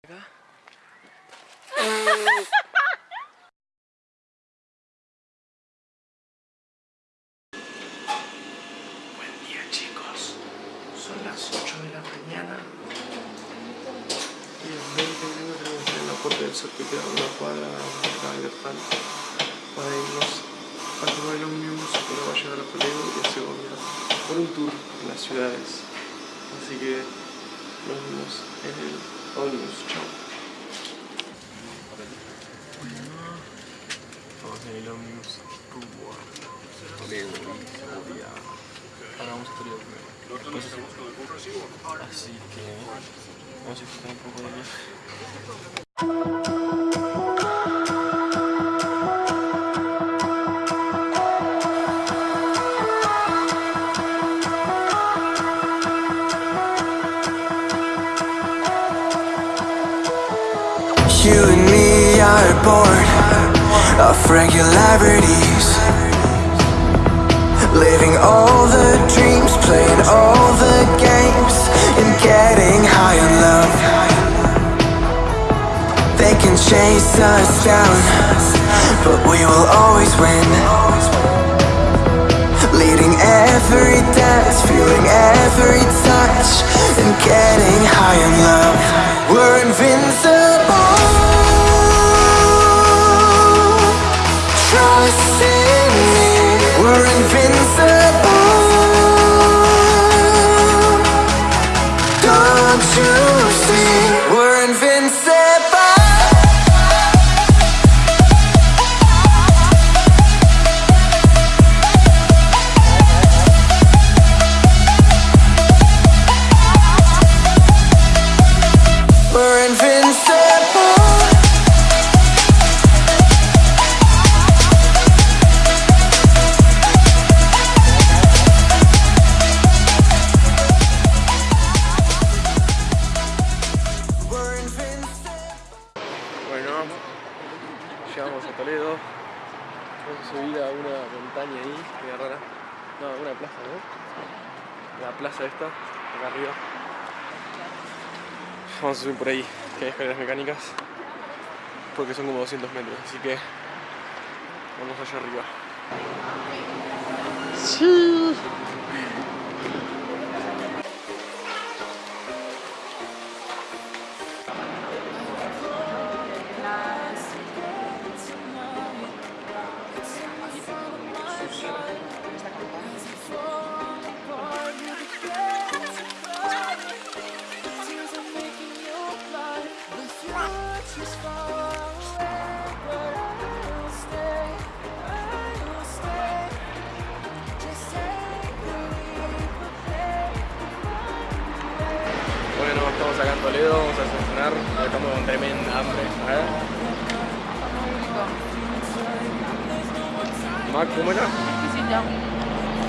Buen día chicos, son las 8 de la mañana. Y en 20 minutos tenemos la puerta del sur que queda una cuadra de libertad para irnos a tomar el ómnibus que nos va a llevar a Toledo y a Segovia por un tour en las ciudades. Así que nos vemos en el ómnibus, chao Vamos en el ómnibus rumbo a Toledo y Segovia. Ahora vamos a Toledo primero. Después a- Así que vamos a disfrutar un poco de You and me are bored of regularities. Living all the dreams, playing all the games, and getting high on love. They can chase us down, but we will always win. Leading every dance, feeling every touch, and getting high on love. We're invincible. Por ahí, que hay escaleras mecánicas. Porque son como 200 metros, así que vamos allá arriba. Sí. Toledo, vamos a desayunar, estamos con tremenda hambre. Ver. Mac, ¿cómo era? Exquisito.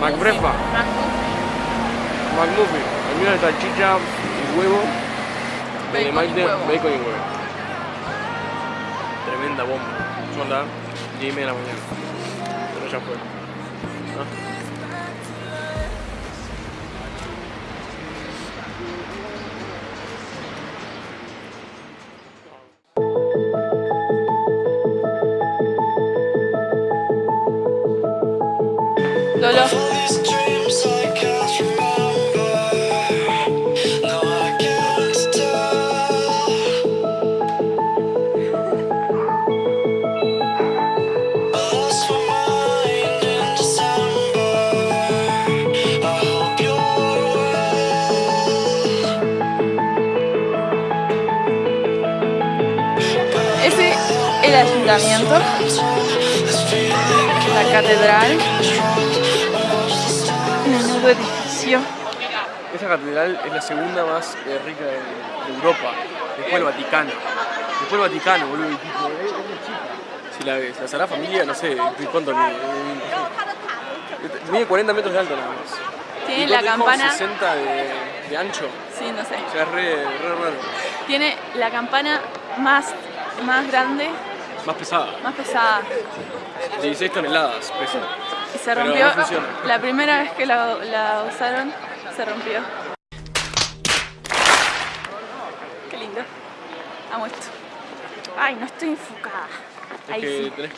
Macbrefa, McMuffin. El mío es salchicha y huevo. El de Bacon y Maite, huevo. bacon y huevo. Tremenda bomba. Son las 10 y media de la mañana. Pero ya fue. ¿Ah? Well. ese el ayuntamiento, la catedral, edificio. Esa catedral es la segunda más eh, rica de, de Europa. Después el Vaticano. Después el Vaticano, boludo. y tipo, es, chica. Si la ves, la Sagrada Familia, no sé, ¿cuánto mide? Mide 40 metros de alto nada más. Tiene ¿Y la campana, 60 de, de ancho. sí, no sé. O sea, es re, re raro. Tiene la campana más, más grande, Más pesada. más pesada. 16 toneladas pesa. Se rompió. no. La primera vez que la, la usaron, se rompió. Qué lindo. Amo esto. Ay, no estoy enfocada. Es Ahí que sí. tenés.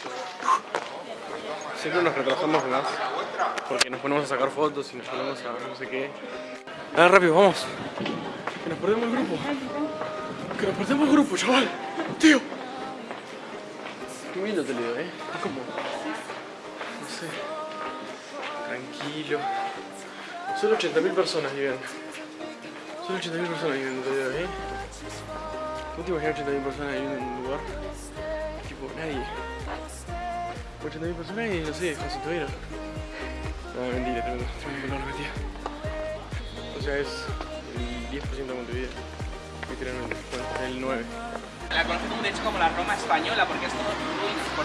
Siempre nos retrasamos más porque nos ponemos a sacar fotos y nos ponemos a no sé qué. Dale rápido, vamos. Que nos perdemos el grupo. Que nos perdemos el grupo, chaval. Tío. Qué lindo te leo, ¿eh? Es como... No sé. Tranquilo. Solo 80.000 personas viven. Solo 80.000 personas viven en ¿eh? ¿Cómo te imaginas 80.000 personas viviendo en un lugar? Tipo, nadie. 80.000 personas y no sé, José Tuero. No, mentira, tremendo, tremendo color, tía. O sea, es el 10% de Montevideo. Literalmente, bueno, el 9. La conocen como, de hecho como la Roma española porque es todo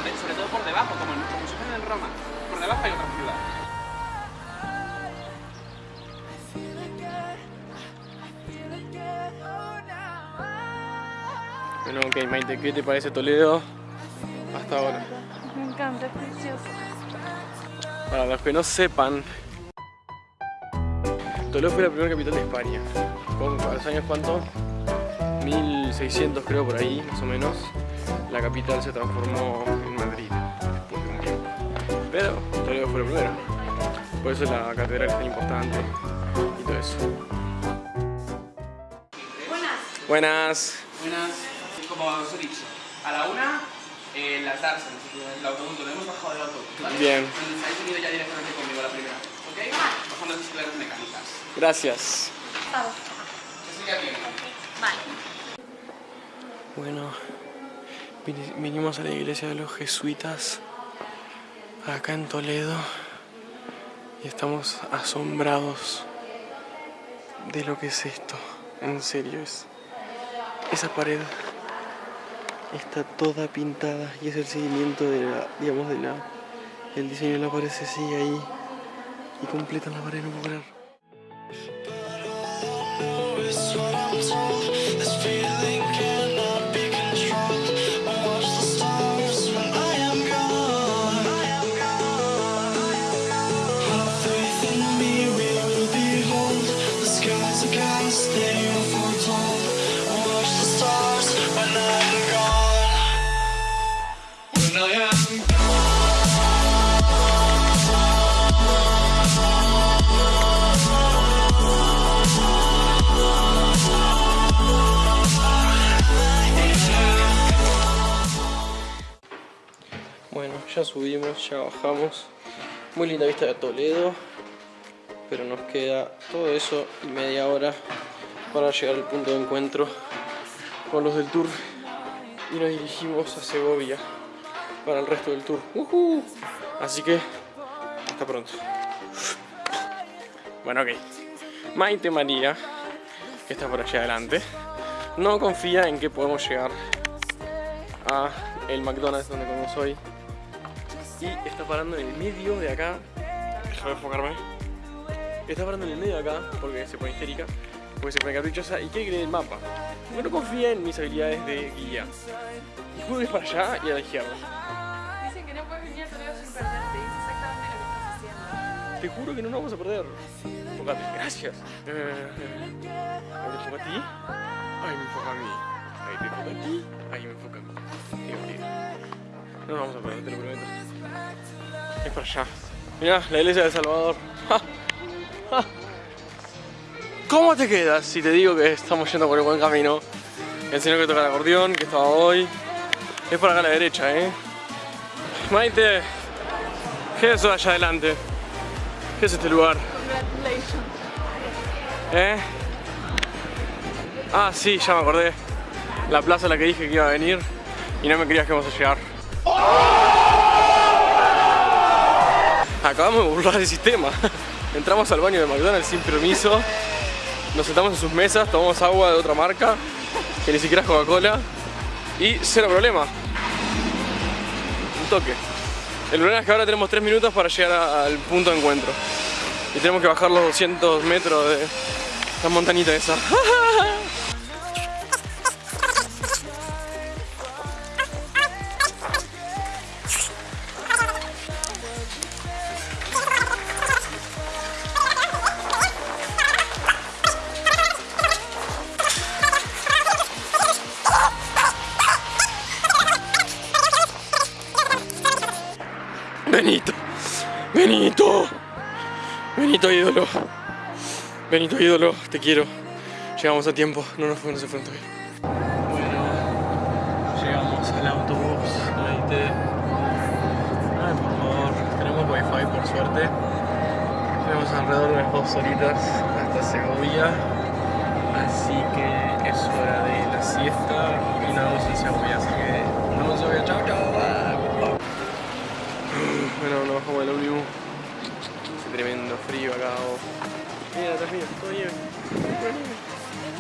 de- sobre todo por debajo, como, en- como si fuera en Roma. Por debajo hay otra ciudad. Bueno, ok, Maite, ¿qué te parece Toledo hasta ahora? Me encanta, es precioso. Para los que no sepan, Toledo fue la primera capital de España. ¿Con los años cuánto? 1600 creo por ahí, más o menos. La capital se transformó en Madrid después de un tiempo. Pero Toledo fue la primera. Por eso la catedral es tan importante y todo eso. Buenas. Buenas, como os he dicho, a la una, eh, las Darsen, el autobús, lo hemos bajado del autobús, ¿vale? Bien. Entonces habéis venido ya directamente conmigo la primera, ¿ok? Bajando las escaleras mecánicas. Gracias. Eso ya viene. Vale. Bueno, vini- vinimos a la iglesia de los jesuitas acá en Toledo y estamos asombrados de lo que es esto. En serio, es esa pared está toda pintada y es el seguimiento de la, digamos, de la, el diseño de la pared se sigue ahí y completan la pared, no puedo subimos, ya bajamos. Muy linda vista de Toledo. Pero nos queda todo eso y media hora para llegar al punto de encuentro con los del tour. Y nos dirigimos a Segovia para el resto del tour. ¡Uhú! Así que, hasta pronto. Bueno, ok. Maite María, que está por allá adelante, no confía en que podemos llegar a el McDonald's donde comemos hoy y está parando en el medio de acá. Déjame enfocarme. Está parando en el medio de acá porque se pone histérica porque se pone caprichosa. Y quiere dé el mapa porque no confía en mis habilidades de guía. Y que es para allá y a la izquierda. Dicen que no puedes venir a Toledo sin perderte. Es exactamente lo que estás haciendo. te juro que no nos vamos a perder. Enfócate. Gracias. Eh, ¿me enfoca a ti? ay me enfoca a mí. Ahí te enfoca a ti. Ahí me enfoca a mí no nos vamos a perder te lo prometo Es para allá. Mirá, la iglesia de Salvador. ¿Cómo te quedas si te digo que estamos yendo por el buen camino? El señor que toca el acordeón, que estaba hoy. Es por acá a la derecha, ¿eh? Maite, ¿qué es eso allá adelante? ¿Qué es este lugar? ¿Eh? Ah, sí, ya me acordé. La plaza a la que dije que iba a venir y no me creías que vamos a llegar. Acabamos de burlar el sistema. Entramos al baño de McDonald's sin permiso. Nos sentamos en sus mesas, tomamos agua de otra marca, que ni siquiera es Coca-Cola. Y cero problema. Un toque. El problema es que ahora tenemos 3 minutos para llegar al punto de encuentro. Y tenemos que bajar los 200 metros de la montañita esa. Benito ídolo, te quiero. Llegamos a tiempo, no nos fuimos, no se todavía. Bueno, llegamos al autobús, la Ay, por favor, tenemos wifi por suerte. Tenemos alrededor de unas dos horitas hasta Segovia. Así que es hora de la siesta y nos vemos en Segovia. Así que nos vemos en Segovia. Chao, chao. Bueno, nos bajamos del ómnibus. Hace tremendo frío acá. oh. Mira, atrás mío, todo nieve. Pura nieve.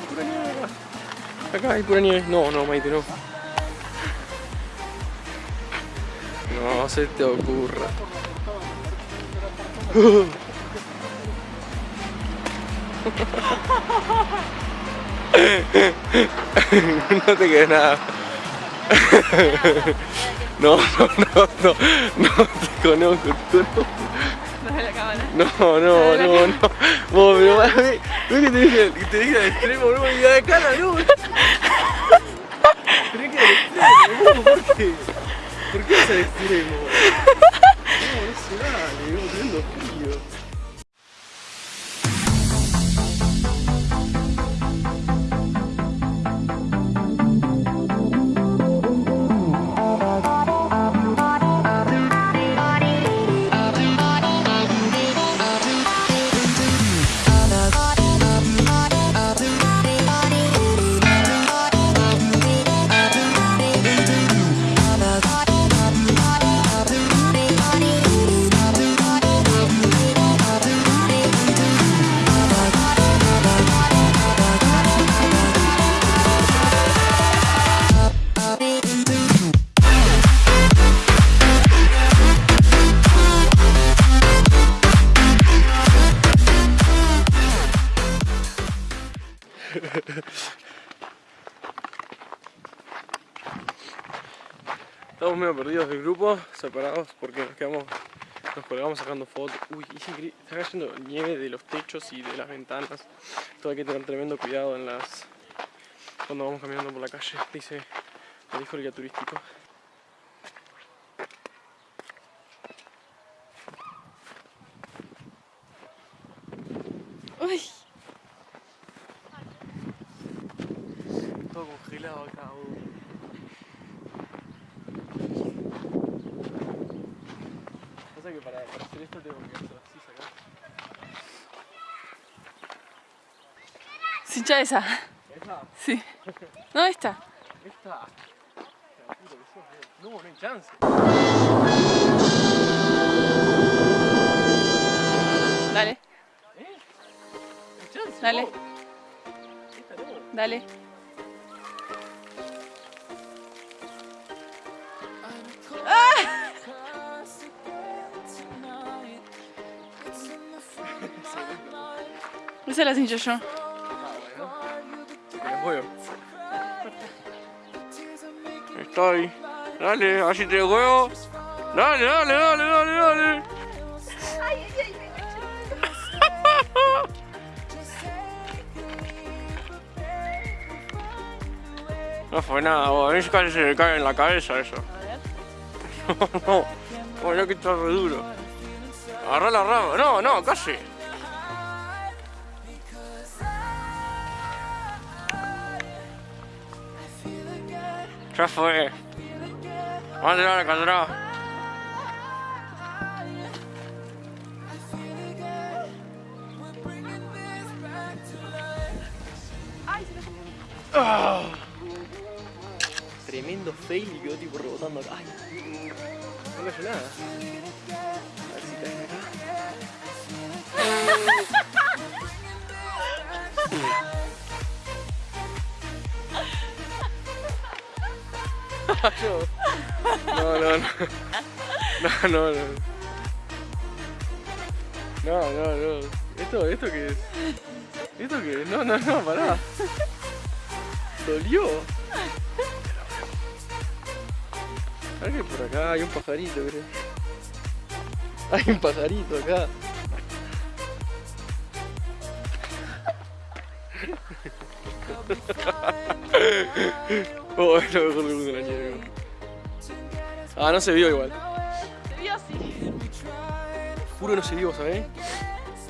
Pura nieve acá. Acá hay pura nieve. No, no, Maite, no. No se te ocurra. no te quedes nada. No, no, no, no, no te conozco, tú no. No de la cámara. No, no, no, no. Vos, pero mí, es que te dije, te dije al extremo, no me de cara, no. Tenés que ir al extremo, ¿por qué? ¿Por qué vas al extremo? No, no se Estamos medio perdidos del grupo, separados porque nos quedamos, nos colgamos sacando fotos. Uy, está cayendo nieve de los techos y de las ventanas. Todo hay que tener tremendo cuidado en las cuando vamos caminando por la calle, dice el dijo el guía turístico. Uy. Todo congelado acá. Que para, hacer esto tengo que hacer así, sacar. Sincha esa. ¿Esa? Sí. No, esta. Esta. No, no hay chance. Dale, ¿Eh? No hay chance. Dale. dale. Esa la cincho yo. Ah. Estoy. Dale, así te juego. Dale, dale, dale, dale, dale. No fue nada. A mí casi se me cae en la cabeza eso. No, no. Bueno, que está re duro. Agarrá la rama. No, no, casi. Fue. Vamos a tirar la caldera. Ah. Tremendo fail y quedó tipo rebotando acá. Ay, no cayó nada. A ver si cae acá. No, no, no. No, no, no. No, no. ¿Esto, esto qué es? ¿Esto qué es? No, no, no, pará. Dolió. A por acá hay un pajarito, creo. Hay un pajarito acá. Oh, es lo mejor del mundo la nieve. Ah, no se vio igual. Se vio así. juro no se vio, ¿sabes?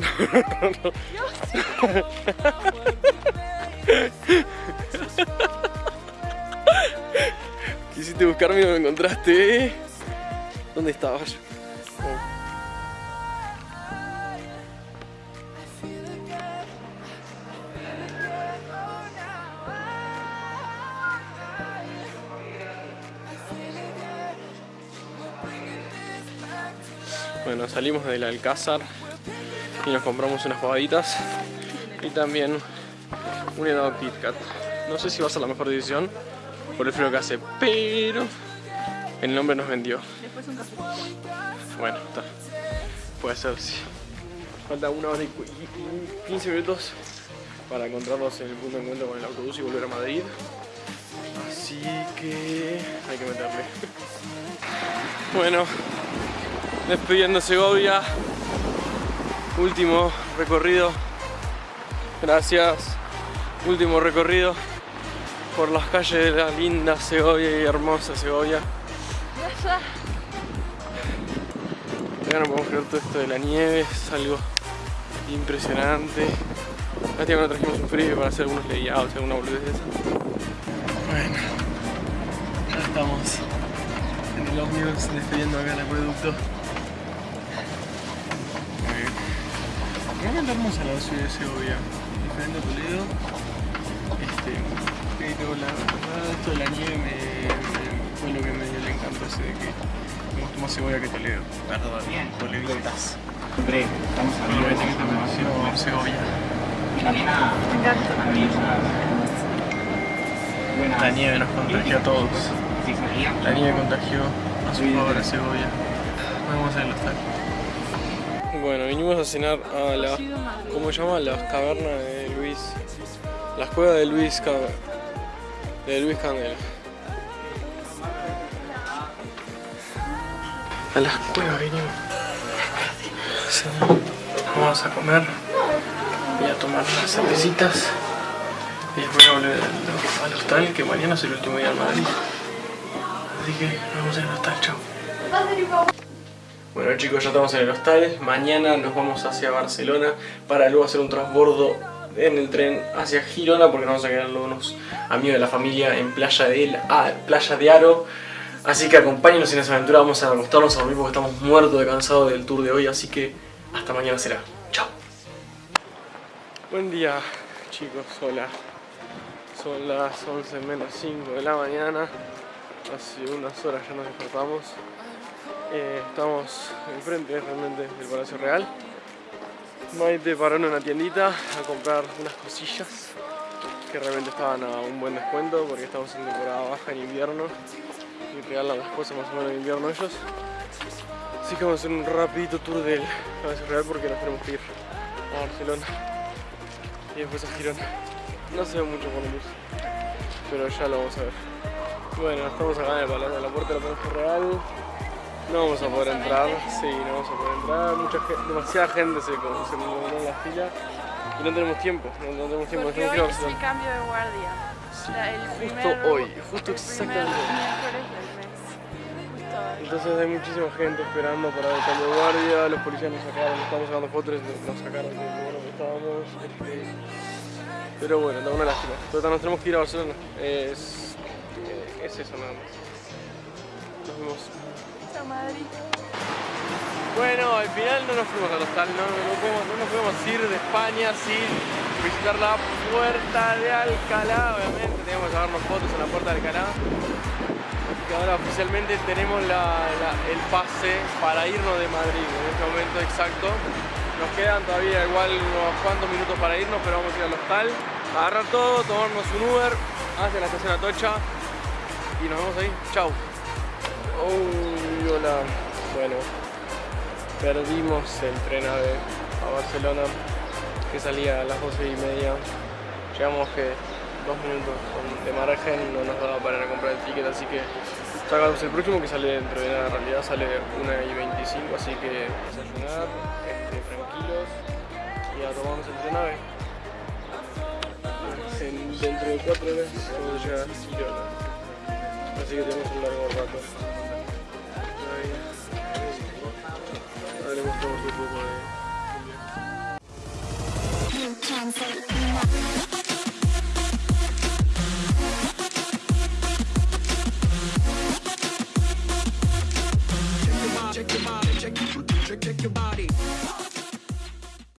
Quisiste buscarme y no me encontraste. ¿Dónde estabas? Oh. Bueno, salimos del Alcázar y nos compramos unas pavaditas y también un helado Kit Kat. No sé si va a ser la mejor decisión por el frío que hace, pero el nombre nos vendió. Después un café. Bueno, está. Puede ser, sí. Falta una hora y cu- y 15 minutos para encontrarnos en el punto de encuentro con el autobús y volver a Madrid. Así que hay que meterle. Bueno, despidiendo Segovia. Último recorrido. Gracias. Último recorrido por las calles de la linda Segovia y hermosa Segovia. Ya, no podemos creer todo esto de la nieve, es algo impresionante. Lástima no trajimos un frío para hacer algunos layouts, alguna boludez de esa. Bueno, ya estamos en el ómnibus despidiendo acá el acueducto. Realmente hermosa la ciudad de Segovia, diferente a Toledo. Este, pero la verdad esto de la nieve me, me- fue lo que me dio el encanto ese de que me gustó más Segovia que Toledo. Perdón, Tolevitas. Hombre, estamos Lo que te pareció Segovia. Me encanta. La nieve nos contagió a todos. La nieve contagió a su favor a Segovia. Vamos a el hostal. Bueno, vinimos a cenar a la. ¿Cómo se llama? Las cavernas de Luis. Las cuevas de Luis Ca- de Luis Candela. A las cuevas vinimos. Vamos a comer. Voy a tomar unas cervecitas. Y después a volver al, al hostal, que mañana es el último día en Madrid. Así que nos vemos en el hostal, chao. Bueno chicos, ya estamos en el hostal. Mañana nos vamos hacia Barcelona para luego hacer un transbordo en el tren hacia Girona porque nos vamos a quedar unos amigos de la familia en Playa de, El- Playa de Aro. Así que acompáñenos en esa aventura, vamos a acostarnos a dormir porque estamos muertos de cansado del tour de hoy, así que hasta mañana será. Chao. Buen día chicos, hola. Son las 11 menos 5 de la mañana. Hace unas horas ya nos despertamos. Eh, estamos enfrente realmente del Palacio Real. Maite paró en una tiendita a comprar unas cosillas que realmente estaban a un buen descuento porque estamos en temporada baja en invierno y regalan las cosas más o menos en invierno ellos. Así que vamos a hacer un rapidito tour del Palacio Real porque nos tenemos que ir a Barcelona y después a Girona. No se ve mucho por la luz, pero ya lo vamos a ver. Bueno, estamos acá en el palacio, en la puerta del Palacio Real. No vamos a poder entrar, sí, no vamos a poder entrar. Mucha gente, demasiada gente se, se movió en la fila y no tenemos tiempo, no, no tenemos tiempo. Porque hoy es el cambio de guardia. Sí, O sea, el justo hoy, justo el exactamente. miércoles del mes. Justo hoy. Entonces hay muchísima gente esperando para el cambio de guardia, los policías nos sacaron, estamos sacando fotos, nos sacaron del lugar donde estábamos. este, pero bueno, da una lástima. Total, nos tenemos que ir a Barcelona. Es, es eso nada más. Nos vemos. Chao, Madrid. Bueno, al final no nos fuimos al hostal, no, no, no podemos, no nos podemos ir de España sin visitar la puerta de Alcalá, obviamente, teníamos que sacarnos fotos en la puerta de Alcalá. Así que ahora oficialmente tenemos la- la- el pase para irnos de Madrid en este momento exacto. Nos quedan todavía igual unos cuantos minutos para irnos, pero vamos a ir al hostal, agarrar todo, tomarnos un Uber hacia la estación Atocha y nos vemos ahí. Chau. Uy, Bueno, perdimos el tren AVE a Barcelona que salía a las 12 y media. Llegamos que dos minutos de margen, no nos daba para a comprar el ticket, así que sacamos el próximo que sale dentro de nada, en realidad sale 1 y 25, así que desayunar, este, tranquilos y a tomarnos el tren AVE. En- dentro de 4 horas vamos a llegar a Girona, así que tenemos un largo rato. hablaremos todos un poco de...